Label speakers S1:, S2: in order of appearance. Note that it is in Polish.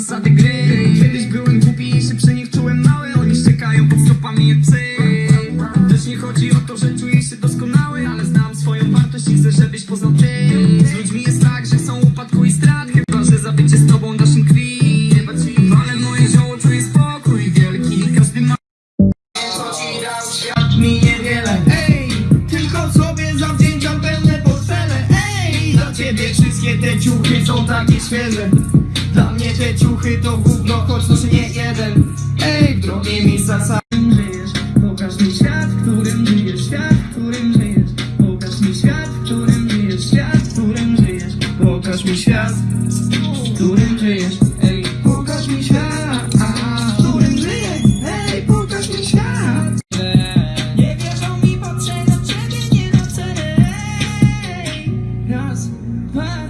S1: zasady gry. Kiedyś byłem głupi i się przy nich czułem mały. Oni ściekają pod stopami jak psy. Też nie chodzi o to, że czuję się doskonały Ale znam swoją wartość i chcę, żebyś poznał ty. Z ludźmi jest tak, że są upadku i strat Chyba, że zabycie z tobą naszym krwi. Ale moje zioło czuje spokój wielki Każdy ma... Świat mi wszystkie te ciuchy są takie świeże. Dla mnie te ciuchy to gówno, choć noszę nie jeden. Ej, w drogie miejsca sam żyjesz. Pokaż mi świat, w którym żyjesz. Świat, w którym żyjesz. Pokaż mi świat, w którym żyjesz. Świat, w którym żyjesz. Pokaż mi świat, w którym żyjesz. Ej, pokaż mi świat w którym żyję, ej, pokaż mi świat. Nie wierzą mi, patrzę na ciebie, nie na cele Raz. goodbye.